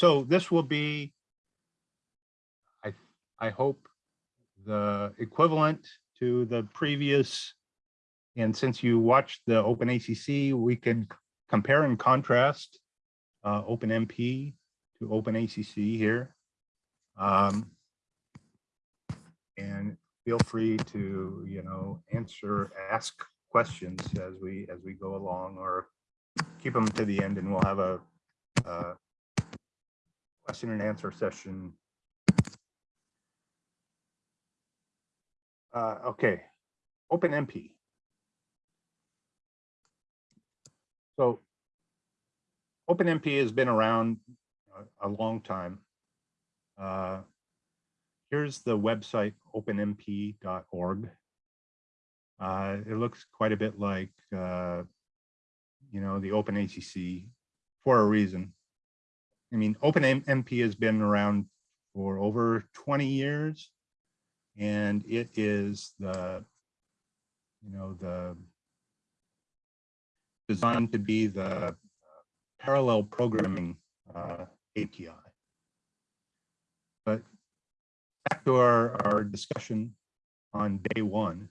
so this will be, I, I hope, the equivalent to the previous. And since you watched the Open ACC, we can compare and contrast uh, OpenMP to Open ACC here. Um, and feel free to, you know, answer, ask questions as we, as we go along or keep them to the end and we'll have a, uh, question and answer session. Uh, okay, OpenMP. So OpenMP has been around a, a long time. Uh, here's the website openmp.org. Uh, it looks quite a bit like, uh, you know, the OpenACC for a reason. I mean, OpenMP has been around for over 20 years, and it is the, you know, the designed to be the parallel programming uh, API. But back to our, our discussion on day one,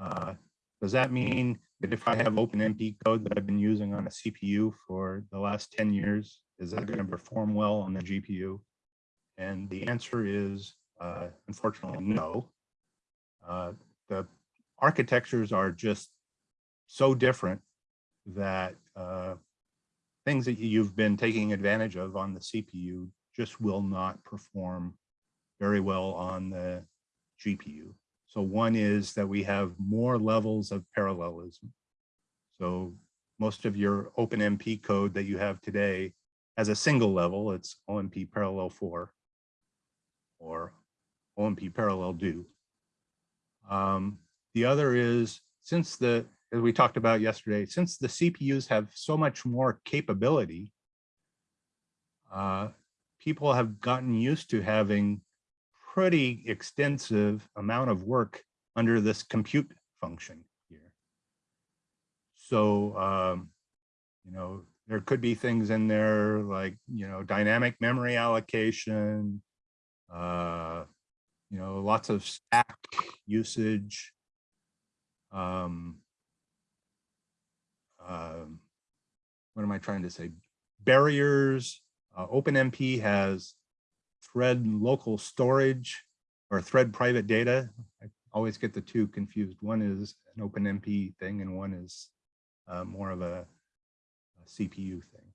uh, does that mean that if I have OpenMP code that I've been using on a CPU for the last 10 years, is that going to perform well on the GPU? And the answer is, uh, unfortunately, no. Uh, the architectures are just so different that uh, things that you've been taking advantage of on the CPU just will not perform very well on the GPU. So one is that we have more levels of parallelism. So most of your OpenMP code that you have today has a single level, it's OMP parallel for or OMP parallel do. Um, the other is since the, as we talked about yesterday, since the CPUs have so much more capability, uh, people have gotten used to having pretty extensive amount of work under this compute function here. So, um, you know, there could be things in there like, you know, dynamic memory allocation, uh, you know, lots of stack usage. Um, um, what am I trying to say? Barriers. Uh, OpenMP has thread local storage or thread private data. I always get the two confused. One is an OpenMP thing and one is uh, more of a, a CPU thing.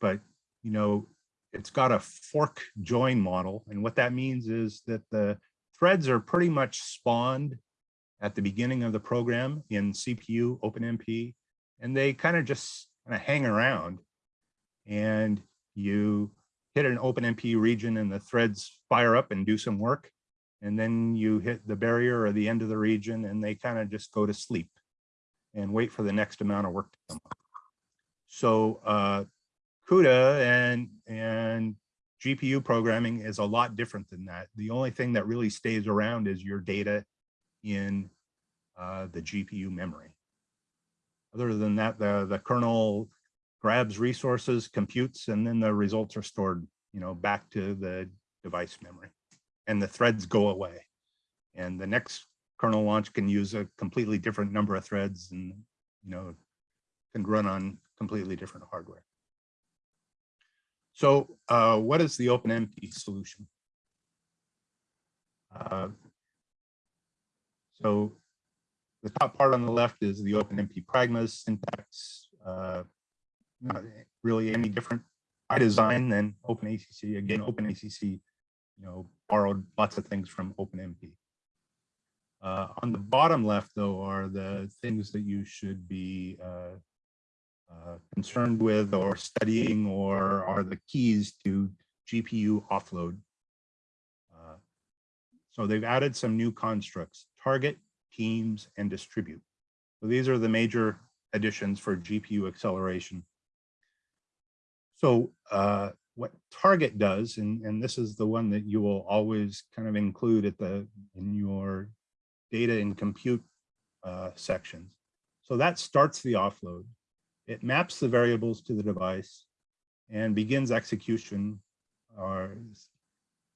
But, you know, it's got a fork join model. And what that means is that the threads are pretty much spawned at the beginning of the program in CPU OpenMP, and they kind of just kind of hang around. And you hit an open OpenMP region and the threads fire up and do some work. And then you hit the barrier or the end of the region and they kind of just go to sleep and wait for the next amount of work to come up. So uh, CUDA and, and GPU programming is a lot different than that. The only thing that really stays around is your data in uh, the GPU memory. Other than that, the, the kernel grabs resources, computes, and then the results are stored, you know, back to the device memory and the threads go away. And the next kernel launch can use a completely different number of threads and, you know, can run on completely different hardware. So uh, what is the OpenMP solution? Uh, so the top part on the left is the OpenMP pragmas syntax. Uh, not really any different by design than OpenACC. Again, OpenACC, you know, borrowed lots of things from OpenMP. Uh, on the bottom left, though, are the things that you should be uh, uh, concerned with or studying or are the keys to GPU offload. Uh, so they've added some new constructs, target, teams, and distribute. So these are the major additions for GPU acceleration. So uh, what target does, and, and this is the one that you will always kind of include at the in your data and compute uh, sections. So that starts the offload. It maps the variables to the device. and begins execution or,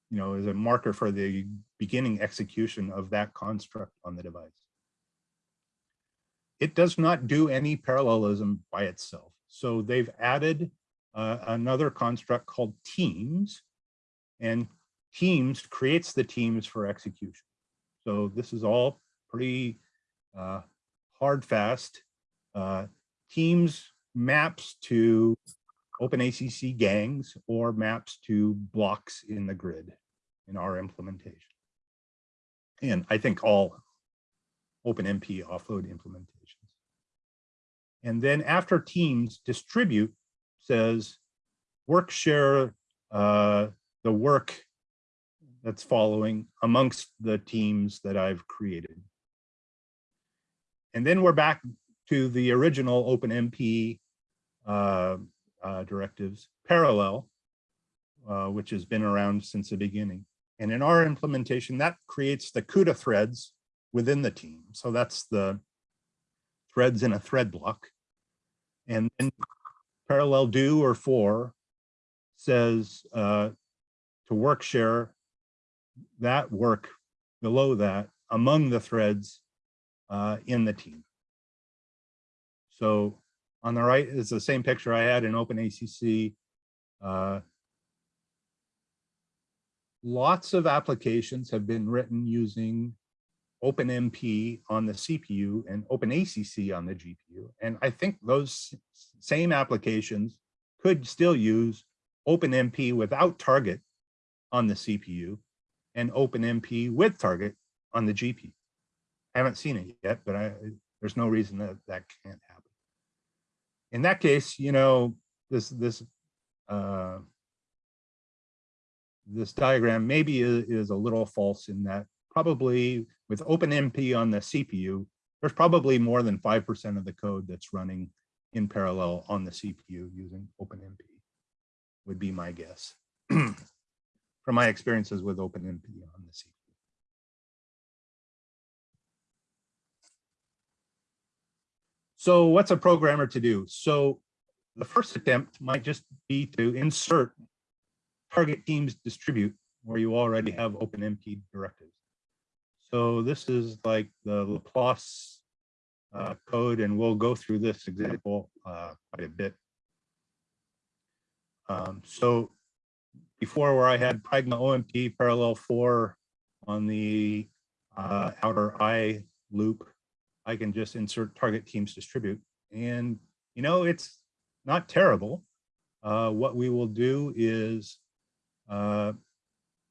you know, is a marker for the beginning execution of that construct on the device. It does not do any parallelism by itself. So they've added uh, another construct called teams and teams creates the teams for execution. So this is all pretty uh, hard fast. Uh, teams maps to OpenACC gangs or maps to blocks in the grid in our implementation. And I think all OpenMP offload implementations. And then after teams distribute says work share uh, the work that's following amongst the teams that I've created. And then we're back to the original OpenMP uh, uh, directives, parallel, uh, which has been around since the beginning. And in our implementation, that creates the CUDA threads within the team. So that's the threads in a thread block. And then parallel do or for says uh, to work share that work below that among the threads uh, in the team. So on the right is the same picture I had in OpenACC. Uh, lots of applications have been written using OpenMP on the CPU and OpenACC on the GPU. And I think those same applications could still use OpenMP without target on the CPU and OpenMP with target on the GPU. I haven't seen it yet, but I, there's no reason that that can't happen. In that case, you know, this this uh, this diagram maybe is, is a little false in that probably with OpenMP on the CPU, there's probably more than 5% of the code that's running in parallel on the CPU using OpenMP would be my guess from my experiences with OpenMP on the CPU. So what's a programmer to do? So the first attempt might just be to insert target teams distribute where you already have OpenMP directives. So this is like the Laplace uh, code, and we'll go through this example uh, quite a bit. Um, so before where I had Pragma OMP parallel for on the uh, outer I loop, I can just insert target teams distribute. And, you know, it's not terrible. Uh, what we will do is uh,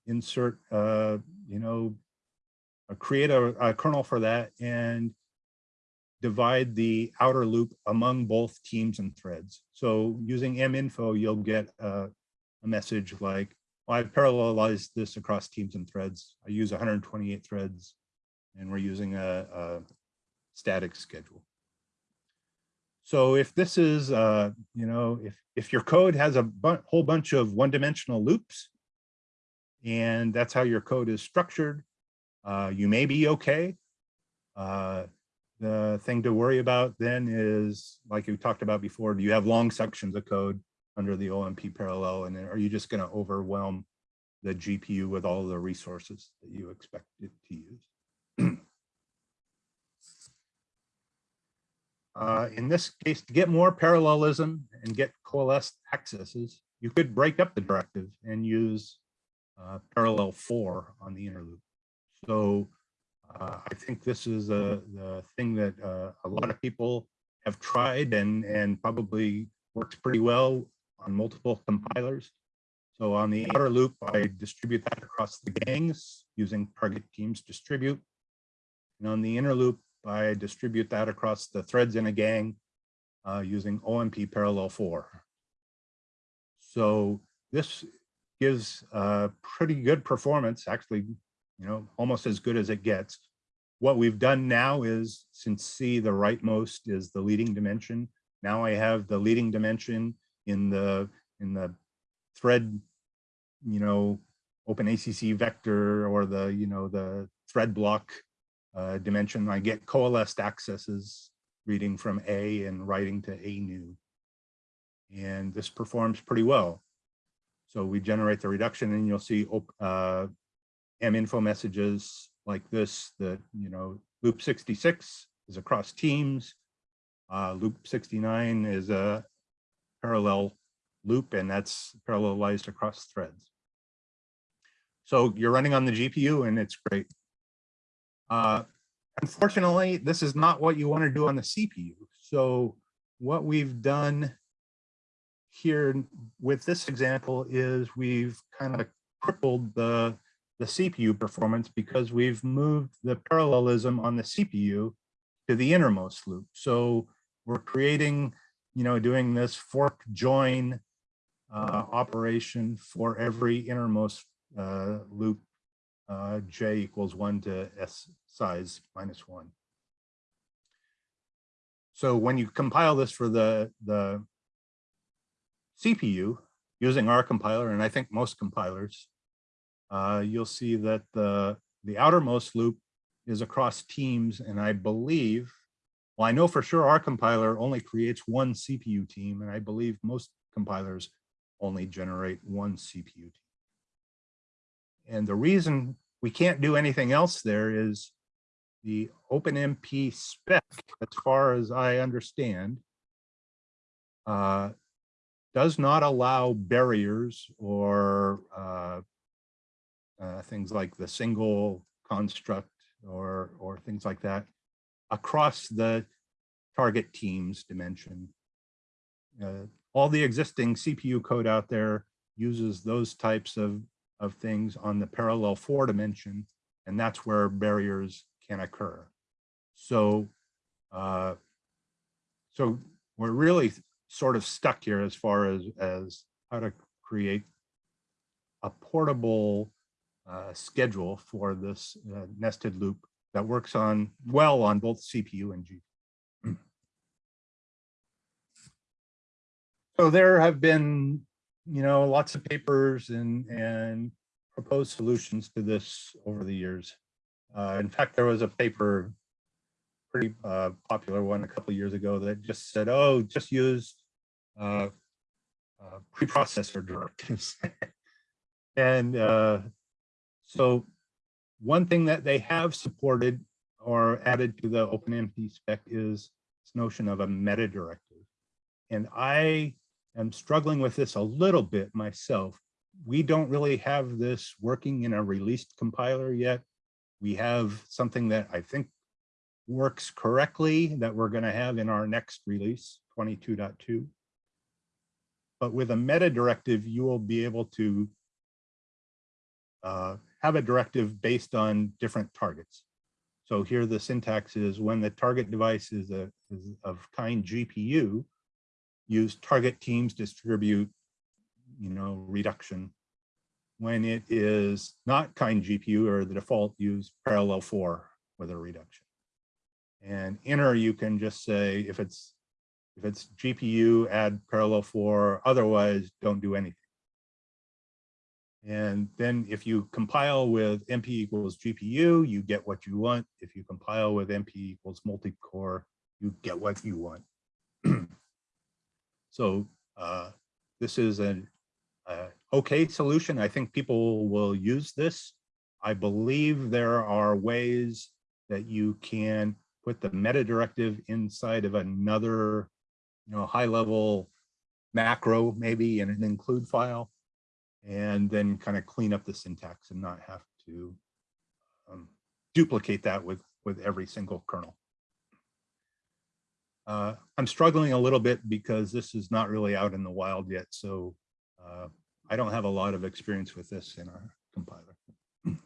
insert, uh, you know, create a, a, kernel for that and divide the outer loop among both teams and threads. So using minfo, you'll get a, a message like, well, I've parallelized this across teams and threads. I use 128 threads and we're using a, a static schedule. So if this is, uh, you know, if, if your code has a bu whole bunch of one-dimensional loops, and that's how your code is structured, uh, you may be okay. Uh, the thing to worry about then is, like we talked about before, do you have long sections of code under the OMP parallel, and are you just going to overwhelm the GPU with all the resources that you expect it to use? Uh, in this case, to get more parallelism and get coalesced accesses, you could break up the directive and use uh, parallel for on the inner loop. So uh, I think this is a, the thing that uh, a lot of people have tried and, and probably works pretty well on multiple compilers. So on the outer loop, I distribute that across the gangs using target teams distribute. And on the inner loop, I distribute that across the threads in a gang uh, using OMP parallel for. So this gives a pretty good performance, actually, you know, almost as good as it gets. What we've done now is, since C, the rightmost is the leading dimension, now I have the leading dimension in the in the thread, you know, OpenACC vector or the, you know, the thread block uh, dimension. I get coalesced accesses reading from A and writing to A new. And this performs pretty well. So we generate the reduction and you'll see uh, M info messages like this, that, you know, loop 66 is across teams. Uh, loop 69 is a parallel loop and that's parallelized across threads. So you're running on the GPU and it's great. Uh, unfortunately, this is not what you want to do on the CPU. So what we've done here with this example is we've kind of crippled the, the CPU performance because we've moved the parallelism on the CPU to the innermost loop. So we're creating, you know, doing this fork join uh, operation for every innermost uh, loop uh, j equals one to s size minus one. So when you compile this for the, the CPU using our compiler, and I think most compilers, uh, you'll see that the, the outermost loop is across teams. And I believe, well, I know for sure our compiler only creates one CPU team, and I believe most compilers only generate one CPU team. And the reason we can't do anything else there is the OpenMP spec, as far as I understand, uh, does not allow barriers or uh, uh, things like the single construct or, or things like that across the target teams dimension. Uh, all the existing CPU code out there uses those types of, of things on the parallel for dimension, and that's where barriers can occur. So, uh, so we're really sort of stuck here as far as, as how to create a portable uh, schedule for this uh, nested loop that works on well on both CPU and GPU. So there have been, you know, lots of papers and, and proposed solutions to this over the years. Uh, in fact, there was a paper, pretty uh, popular one a couple years ago that just said, oh, just use uh, uh preprocessor directives. and uh, so one thing that they have supported or added to the OpenMP spec is this notion of a meta directive. And I am struggling with this a little bit myself. We don't really have this working in a released compiler yet. We have something that I think works correctly that we're going to have in our next release, 22.2. But with a meta directive, you will be able to uh, have a directive based on different targets. So here the syntax is when the target device is, a, is of kind GPU, use target teams distribute, you know, reduction. When it is not kind GPU or the default use parallel for with a reduction. And inner you can just say if it's if it's GPU add parallel for, otherwise don't do anything. And then if you compile with MP equals GPU, you get what you want. If you compile with MP equals multi-core, you get what you want. So uh, this is an uh, okay solution. I think people will use this. I believe there are ways that you can put the meta directive inside of another, you know, high level macro, maybe in an include file, and then kind of clean up the syntax and not have to um, duplicate that with, with every single kernel. Uh, I'm struggling a little bit because this is not really out in the wild yet, so uh, I don't have a lot of experience with this in our compiler. when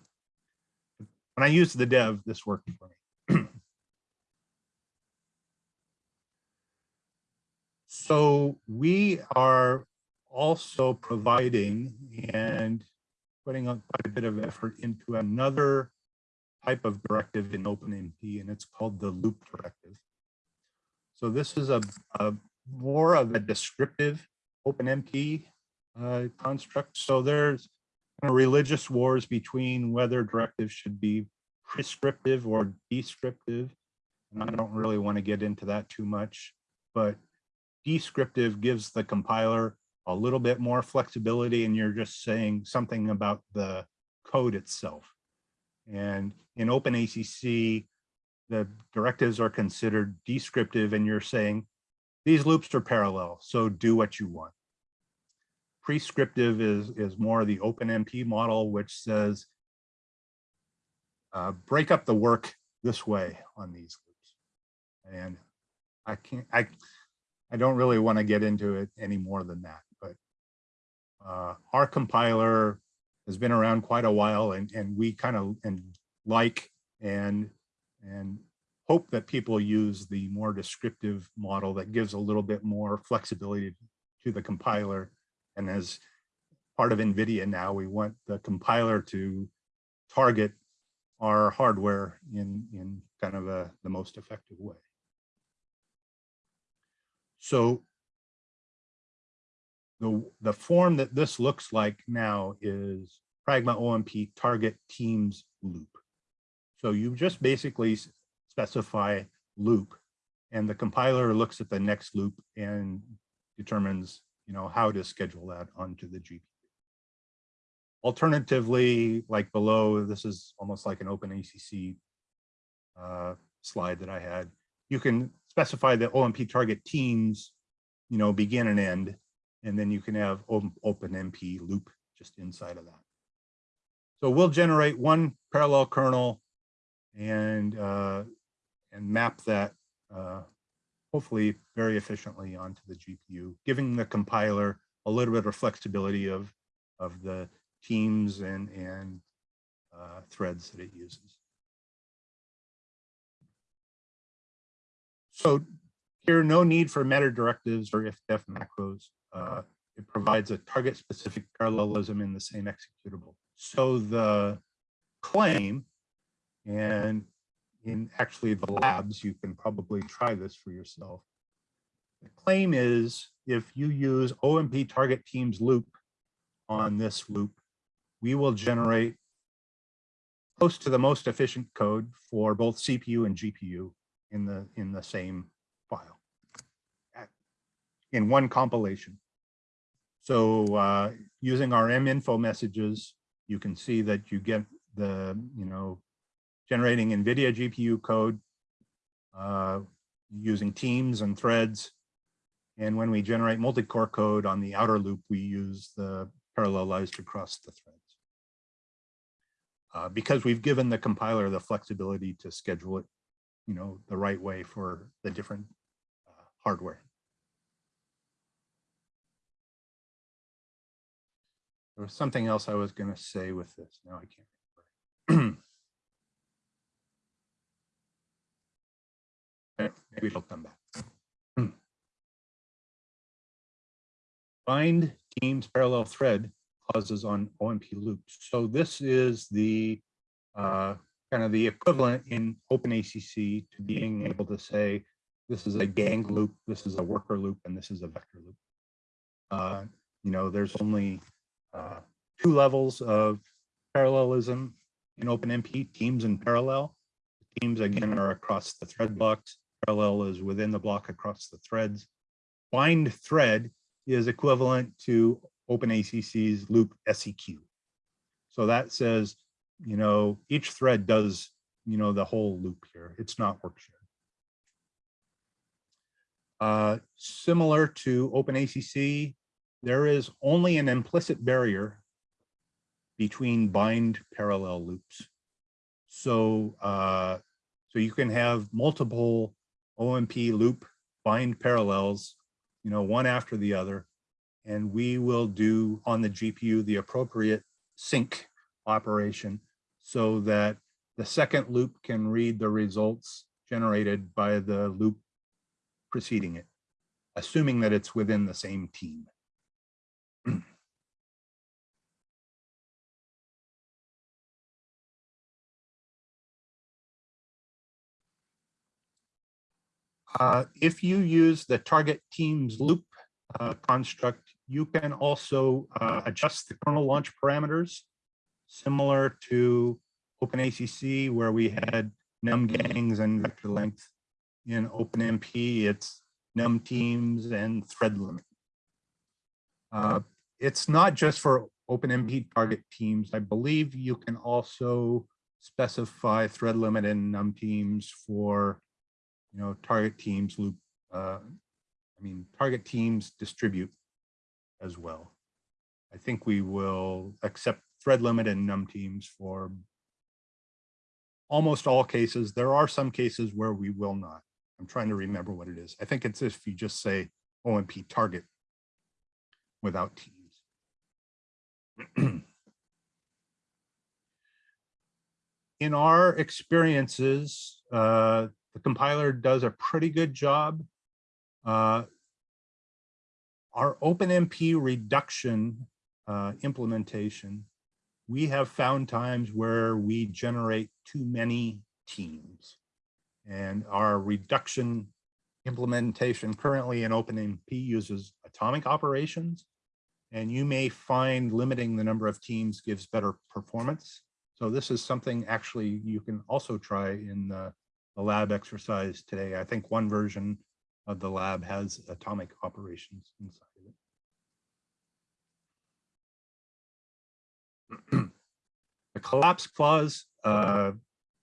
I used the dev, this worked for me. so we are also providing and putting quite a bit of effort into another type of directive in OpenMP, and it's called the loop directive. So this is a, a more of a descriptive OpenMP uh, construct. So there's kind of religious wars between whether directives should be prescriptive or descriptive. And I don't really want to get into that too much, but descriptive gives the compiler a little bit more flexibility and you're just saying something about the code itself. And in OpenACC, the directives are considered descriptive and you're saying, these loops are parallel, so do what you want. Prescriptive is, is more the OpenMP model, which says, uh, break up the work this way on these loops. And I can't, I, I don't really want to get into it any more than that, uh, our compiler has been around quite a while and, and we kind of and like and and hope that people use the more descriptive model that gives a little bit more flexibility to the compiler. And as part of NVIDIA now, we want the compiler to target our hardware in, in kind of a, the most effective way. So the, the form that this looks like now is Pragma OMP target teams loop. So you just basically specify loop and the compiler looks at the next loop and determines you know how to schedule that onto the GPU. Alternatively, like below, this is almost like an OpenACC uh, slide that I had. You can specify the OMP target teams, you know, begin and end, and then you can have OpenMP loop just inside of that. So we'll generate one parallel kernel and uh, and map that uh, hopefully very efficiently onto the GPU, giving the compiler a little bit of flexibility of of the teams and, and uh, threads that it uses. So here, no need for meta directives or if-def macros. Uh, it provides a target specific parallelism in the same executable. So the claim, and in actually the labs, you can probably try this for yourself. The claim is if you use OMP target teams loop on this loop, we will generate close to the most efficient code for both CPU and GPU in the in the same file in one compilation. So uh, using our minfo messages, you can see that you get the, you know, generating NVIDIA GPU code uh, using teams and threads. And when we generate multi-core code on the outer loop, we use the parallelized across the threads uh, because we've given the compiler the flexibility to schedule it, you know, the right way for the different uh, hardware. There was something else I was going to say with this. Now I can't remember. Maybe it'll come back. Bind teams parallel thread clauses on OMP loops. So this is the uh, kind of the equivalent in OpenACC to being able to say, this is a gang loop, this is a worker loop, and this is a vector loop. Uh, you know, there's only uh, two levels of parallelism in OpenMP, teams and parallel. Teams, again, are across the thread blocks. Parallel is within the block across the threads. Bind thread is equivalent to OpenACC's loop SEQ. So that says, you know, each thread does, you know, the whole loop here. It's not work shared. Uh, similar to OpenACC, there is only an implicit barrier between bind parallel loops. So, uh, so you can have multiple OMP loop bind parallels, you know, one after the other, and we will do on the GPU the appropriate sync operation so that the second loop can read the results generated by the loop preceding it, assuming that it's within the same team. Uh, if you use the target teams loop uh, construct, you can also uh, adjust the kernel launch parameters, similar to OpenACC, where we had num gangs and vector length. In OpenMP, it's num teams, and thread limit. It's not just for OpenMP target teams. I believe you can also specify thread limit and num teams for, you know, target teams loop. Uh, I mean, target teams distribute as well. I think we will accept thread limit and num teams for almost all cases. There are some cases where we will not. I'm trying to remember what it is. I think it's if you just say OMP target without teams. In our experiences, uh, the compiler does a pretty good job. Uh, our OpenMP reduction uh, implementation, we have found times where we generate too many teams. And our reduction implementation currently in OpenMP uses atomic operations. And you may find limiting the number of teams gives better performance. So this is something actually you can also try in the, the lab exercise today. I think one version of the lab has atomic operations inside of it. the collapse clause uh,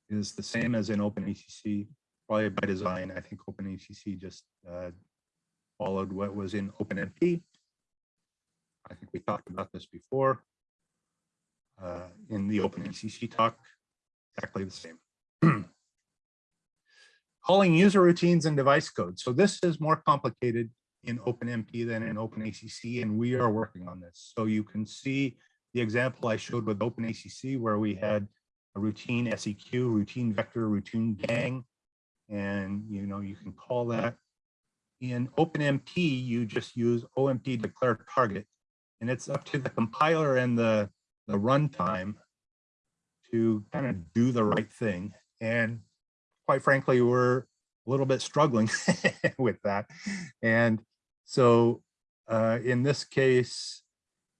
is the same as in OpenACC, probably by design. I think OpenACC just uh, followed what was in OpenMP. I think we talked about this before uh, in the OpenACC talk, exactly the same. Calling user routines and device code. So this is more complicated in OpenMP than in OpenACC, and we are working on this. So you can see the example I showed with OpenACC where we had a routine SEQ, routine vector, routine gang, and you know you can call that. In OpenMP, you just use OMP declare target, and it's up to the compiler and the the runtime to kind of do the right thing. And quite frankly, we're a little bit struggling with that. And so uh, in this case,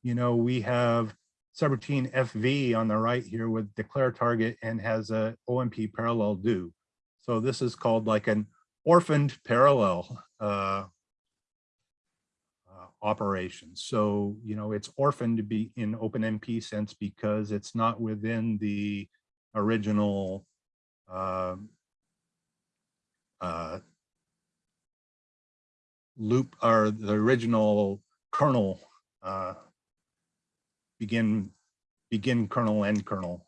you know, we have subroutine FV on the right here with declare target and has a OMP parallel do. So this is called like an orphaned parallel uh, operations. So, you know, it's orphaned to be in OpenMP sense because it's not within the original uh, uh, loop or the original kernel uh, begin begin kernel end kernel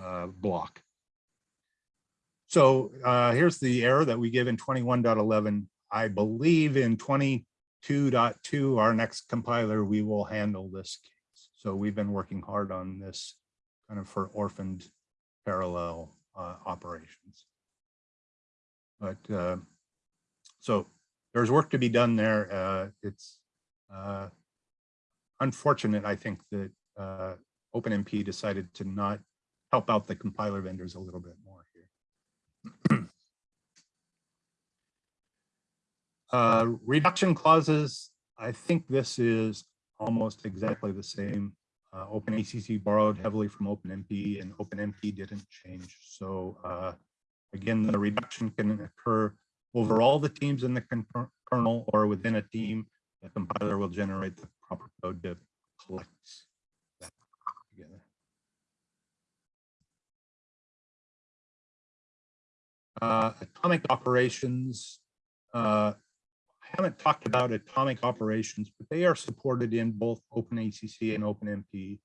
uh, block. So uh, here's the error that we give in 21.11. I believe in 20 2.2, our next compiler, we will handle this case. So we've been working hard on this kind of for orphaned parallel uh, operations. But uh, so there's work to be done there. Uh, it's uh, unfortunate, I think, that uh, OpenMP decided to not help out the compiler vendors a little bit more here. Uh, reduction clauses, I think this is almost exactly the same. Uh, OpenACC borrowed heavily from OpenMP and OpenMP didn't change. So uh, again, the reduction can occur over all the teams in the kernel or within a team. The compiler will generate the proper code to collect that together. Uh, atomic operations, uh, haven't talked about atomic operations, but they are supported in both OpenACC and OpenMP.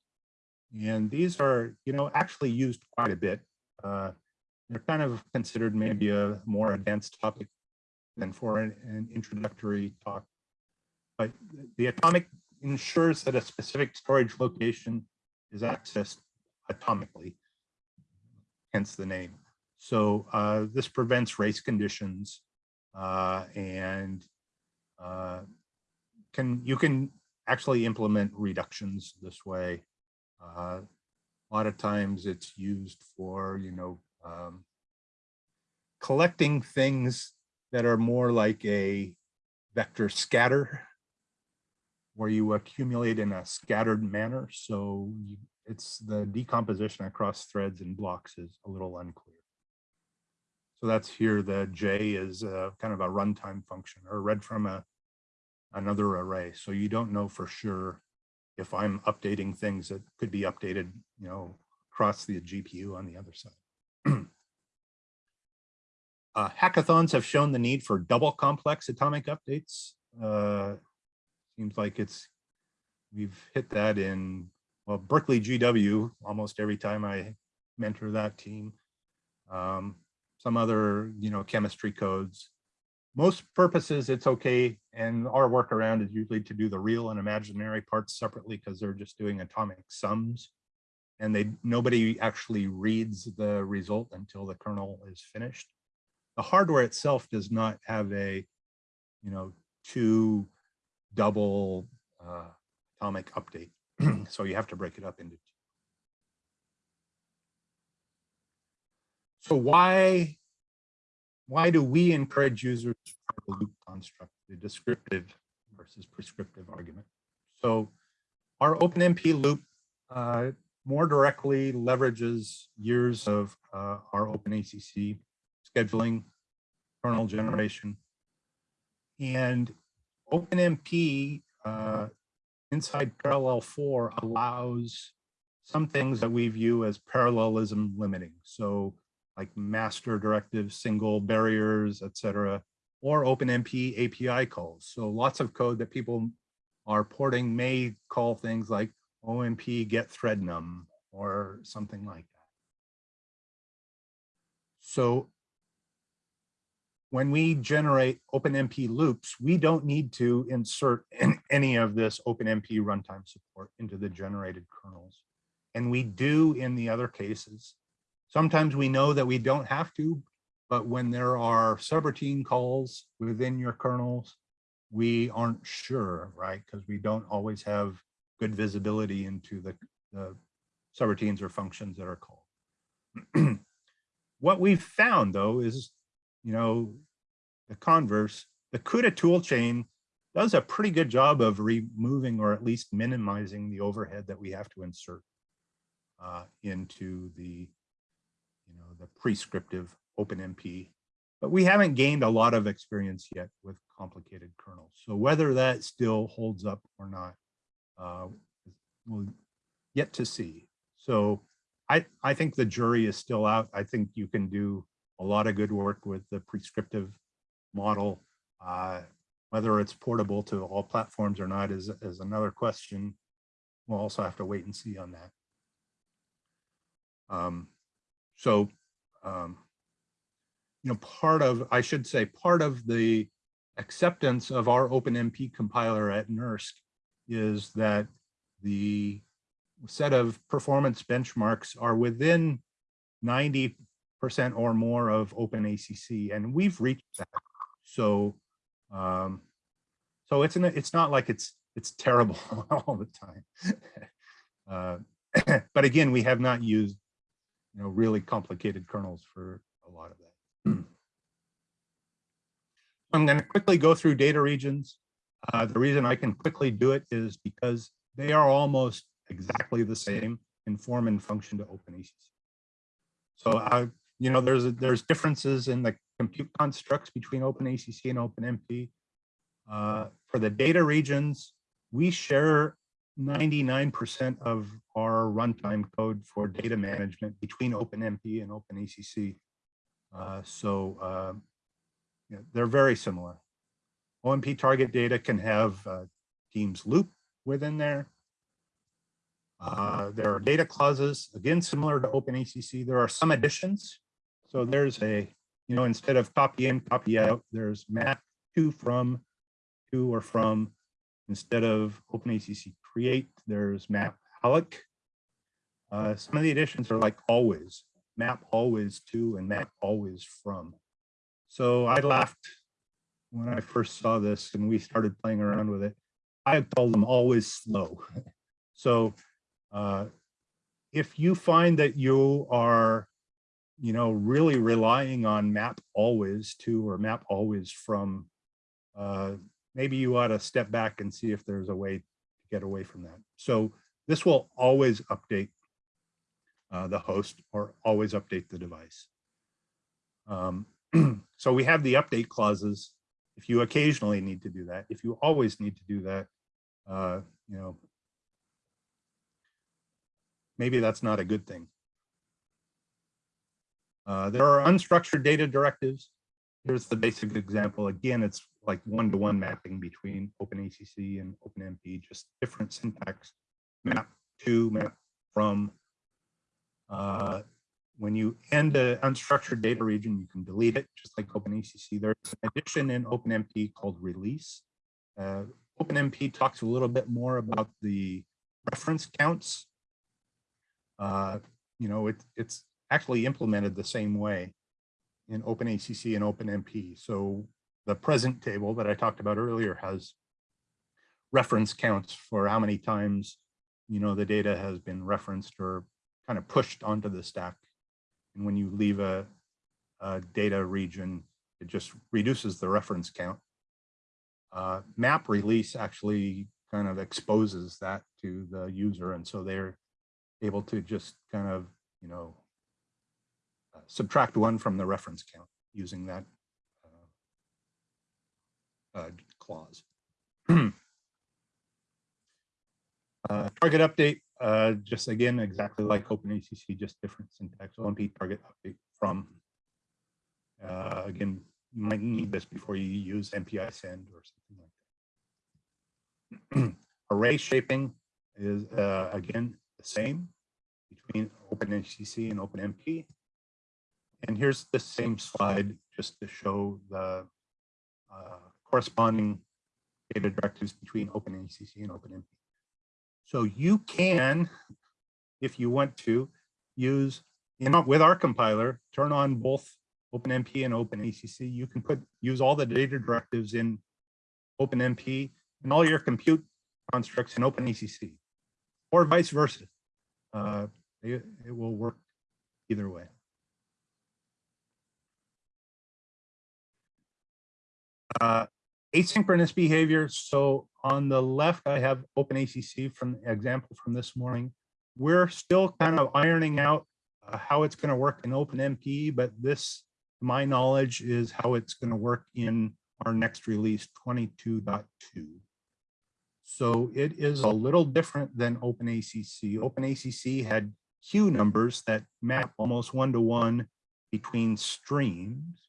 And these are, you know, actually used quite a bit. Uh, they're kind of considered maybe a more advanced topic than for an, an introductory talk. But the atomic ensures that a specific storage location is accessed atomically, hence the name. So uh, this prevents race conditions uh, and uh, can you can actually implement reductions this way. Uh, a lot of times it's used for, you know, um, collecting things that are more like a vector scatter where you accumulate in a scattered manner. So you, it's the decomposition across threads and blocks is a little unclear. So that's here, the J is uh, kind of a runtime function or read from a another array. So you don't know for sure if I'm updating things that could be updated, you know, across the GPU on the other side. uh, hackathons have shown the need for double complex atomic updates. Uh, seems like it's, we've hit that in, well, Berkeley GW almost every time I mentor that team. Um, some other, you know, chemistry codes most purposes, it's okay. And our workaround is usually to do the real and imaginary parts separately because they're just doing atomic sums. And they nobody actually reads the result until the kernel is finished. The hardware itself does not have a, you know, two double uh, atomic update. so you have to break it up into two. So why why do we encourage users for the loop construct, the descriptive versus prescriptive argument? So our OpenMP loop uh, more directly leverages years of uh, our OpenACC scheduling, kernel generation, and OpenMP uh, inside Parallel for allows some things that we view as parallelism limiting. So like master directives, single barriers, etc., or OpenMP API calls. So lots of code that people are porting may call things like OMP get thread num or something like that. So when we generate OpenMP loops, we don't need to insert any of this OpenMP runtime support into the generated kernels. And we do in the other cases. Sometimes we know that we don't have to, but when there are subroutine calls within your kernels, we aren't sure, right? Because we don't always have good visibility into the, the subroutines or functions that are called. what we've found though is, you know, the converse, the CUDA toolchain does a pretty good job of removing or at least minimizing the overhead that we have to insert uh, into the the prescriptive OpenMP, but we haven't gained a lot of experience yet with complicated kernels. So whether that still holds up or not, uh, we'll yet to see. So I, I think the jury is still out. I think you can do a lot of good work with the prescriptive model. Uh, whether it's portable to all platforms or not is, is another question. We'll also have to wait and see on that. Um, so, um, you know, part of, I should say, part of the acceptance of our OpenMP compiler at NERSC is that the set of performance benchmarks are within 90% or more of OpenACC, and we've reached that. So, um, so it's an, it's not like it's it's terrible all the time. uh, but again, we have not used you know, really complicated kernels for a lot of that. I'm going to quickly go through data regions. Uh, the reason I can quickly do it is because they are almost exactly the same in form and function to OpenACC. So, uh, you know, there's there's differences in the compute constructs between OpenACC and OpenMP. Uh, for the data regions, we share 99% of our runtime code for data management between OpenMP and OpenACC. Uh, so uh, they're very similar. OMP target data can have uh, Teams loop within there. Uh, there are data clauses, again, similar to OpenACC. There are some additions. So there's a, you know, instead of copy in, copy out, there's map to from, to or from, instead of OpenACC create, there's map alloc. Uh, some of the additions are like always, map always to and map always from. So I laughed when I first saw this and we started playing around with it. I called them always slow. so uh, if you find that you are, you know, really relying on map always to or map always from, uh, maybe you ought to step back and see if there's a way get away from that. So this will always update uh, the host or always update the device. Um, so we have the update clauses. If you occasionally need to do that, if you always need to do that, uh, you know, maybe that's not a good thing. Uh, there are unstructured data directives. Here's the basic example. Again, it's like one-to-one -one mapping between OpenACC and OpenMP, just different syntax, map to, map from. Uh, when you end an unstructured data region, you can delete it, just like OpenACC. There's an addition in OpenMP called release. Uh, OpenMP talks a little bit more about the reference counts. Uh, you know, it, it's actually implemented the same way in OpenACC and OpenMP. So the present table that I talked about earlier has reference counts for how many times, you know, the data has been referenced or kind of pushed onto the stack. And when you leave a, a data region, it just reduces the reference count. Uh, map release actually kind of exposes that to the user. And so they're able to just kind of, you know, subtract one from the reference count using that uh, uh, clause. Uh, target update, uh, just again, exactly like OpenACC, just different syntax, OMP target update from. Uh, again, you might need this before you use MPI send or something like that. Array shaping is, again, the same between OpenACC and OpenMP. And here's the same slide just to show the uh, corresponding data directives between OpenACC and OpenMP. So you can, if you want to, use, with our compiler, turn on both OpenMP and OpenACC. You can put use all the data directives in OpenMP and all your compute constructs in OpenACC, or vice versa. Uh, it, it will work either way. Uh, asynchronous behavior. So on the left, I have OpenACC from example from this morning. We're still kind of ironing out uh, how it's going to work in OpenMP, but this, my knowledge, is how it's going to work in our next release 22.2. So it is a little different than OpenACC. OpenACC had queue numbers that map almost one-to-one -one between streams.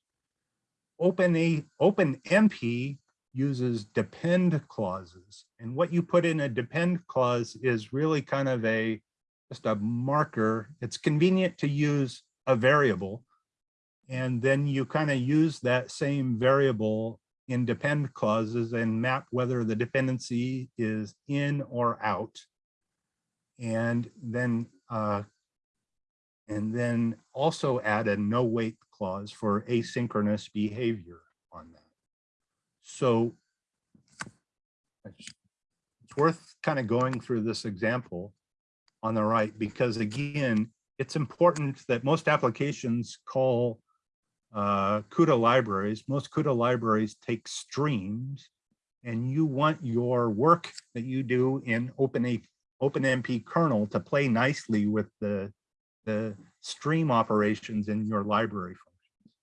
Open a OpenMP uses depend clauses. And what you put in a depend clause is really kind of a just a marker. It's convenient to use a variable. And then you kind of use that same variable in depend clauses and map whether the dependency is in or out. And then uh, and then also add a no wait clause for asynchronous behavior on that. So it's worth kind of going through this example on the right, because again, it's important that most applications call uh, CUDA libraries. Most CUDA libraries take streams and you want your work that you do in Open OpenMP kernel to play nicely with the the stream operations in your library functions.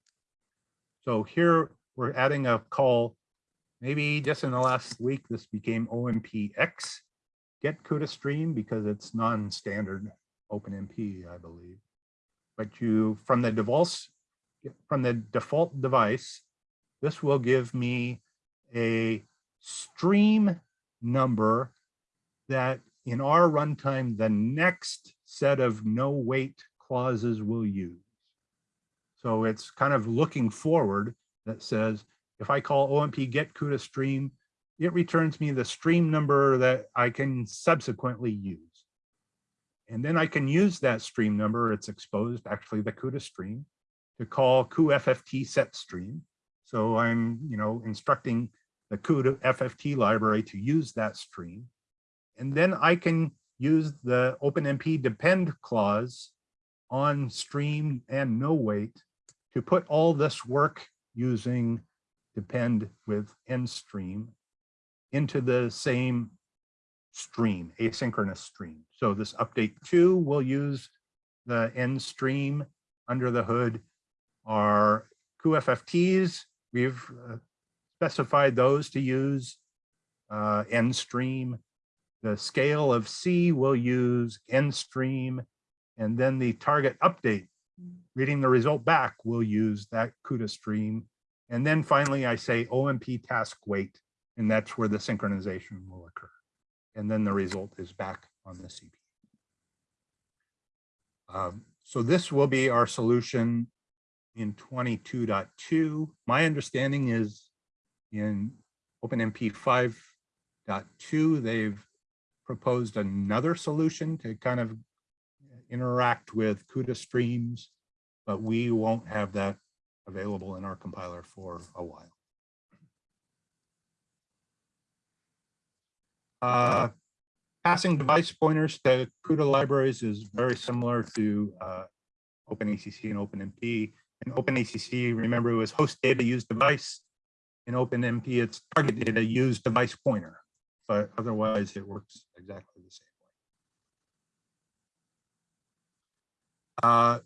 So here we're adding a call, maybe just in the last week, this became OMPX, get CUDA stream because it's non-standard OpenMP, I believe. But you, from the default, from the default device, this will give me a stream number that in our runtime, the next set of no wait clauses we'll use. So it's kind of looking forward that says, if I call OMP get CUDA stream, it returns me the stream number that I can subsequently use. And then I can use that stream number, it's exposed, actually the CUDA stream, to call cuFFT set stream. So I'm, you know, instructing the CUDA FFT library to use that stream. And then I can use the OpenMP depend clause on stream and no wait to put all this work using depend with end stream into the same stream, asynchronous stream. So this update two will use the end stream under the hood Our cuFFTs, we've uh, specified those to use uh, end stream. The scale of C will use end stream. And then the target update, reading the result back, we'll use that CUDA stream. And then finally, I say OMP task wait, and that's where the synchronization will occur. And then the result is back on the CPU. Um, so this will be our solution in 22.2. My understanding is in OpenMP 5.2, they've proposed another solution to kind of interact with CUDA streams, but we won't have that available in our compiler for a while. Uh, passing device pointers to CUDA libraries is very similar to uh, OpenACC and OpenMP. In OpenACC, remember it was host data use device. In OpenMP, it's target data use device pointer, but otherwise it works exactly the same way. Uh,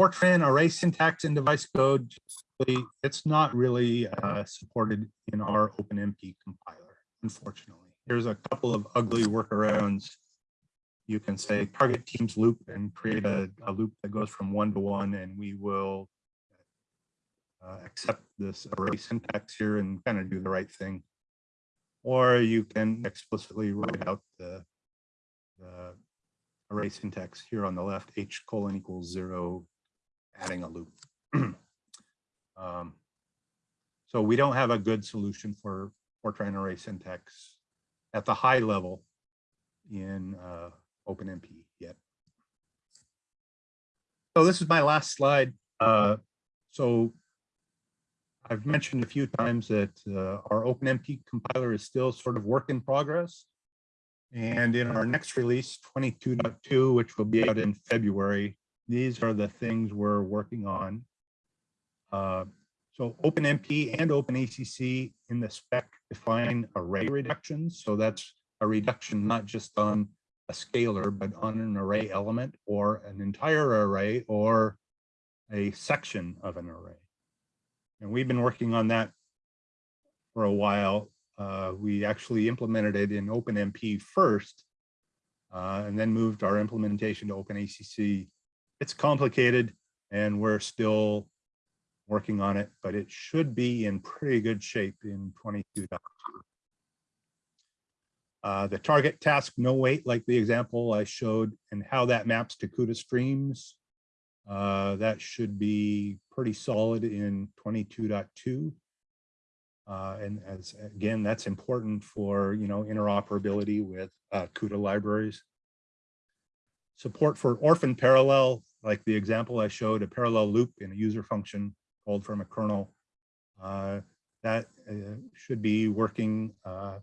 Fortran array syntax in device code, it's not really uh, supported in our OpenMP compiler, unfortunately. There's a couple of ugly workarounds. You can say target teams loop and create a, a loop that goes from one to one, and we will uh, accept this array syntax here and kind of do the right thing. Or you can explicitly write out the, the array syntax here on the left, h colon equals zero, adding a loop. um, so we don't have a good solution for Fortran array syntax at the high level in uh, OpenMP yet. So this is my last slide. Uh, so I've mentioned a few times that uh, our OpenMP compiler is still sort of work in progress. And in our next release, 22.2, which will be out in February, these are the things we're working on. Uh, so OpenMP and OpenACC in the spec define array reductions. So that's a reduction not just on a scalar, but on an array element or an entire array or a section of an array. And we've been working on that for a while. Uh, we actually implemented it in OpenMP first, uh, and then moved our implementation to OpenACC. It's complicated, and we're still working on it, but it should be in pretty good shape in 22. Uh, the target task no wait, like the example I showed, and how that maps to CUDA streams, uh, that should be pretty solid in 22.2. Uh, and as again, that's important for you know interoperability with uh, CUDA libraries. Support for orphan parallel, like the example I showed, a parallel loop in a user function called from a kernel. Uh, that uh, should be working uh,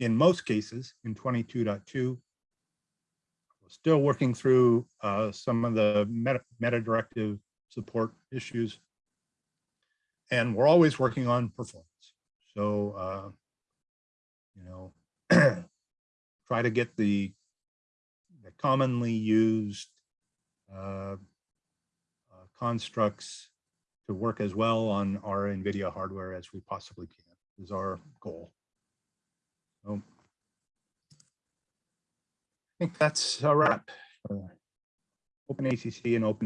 in most cases in 22.2. Still working through uh, some of the meta, meta directive support issues. And we're always working on performance. So, uh, you know, try to get the, the commonly used uh, uh, constructs to work as well on our NVIDIA hardware as we possibly can is our goal. So think that's a wrap. Uh, OpenACC and Open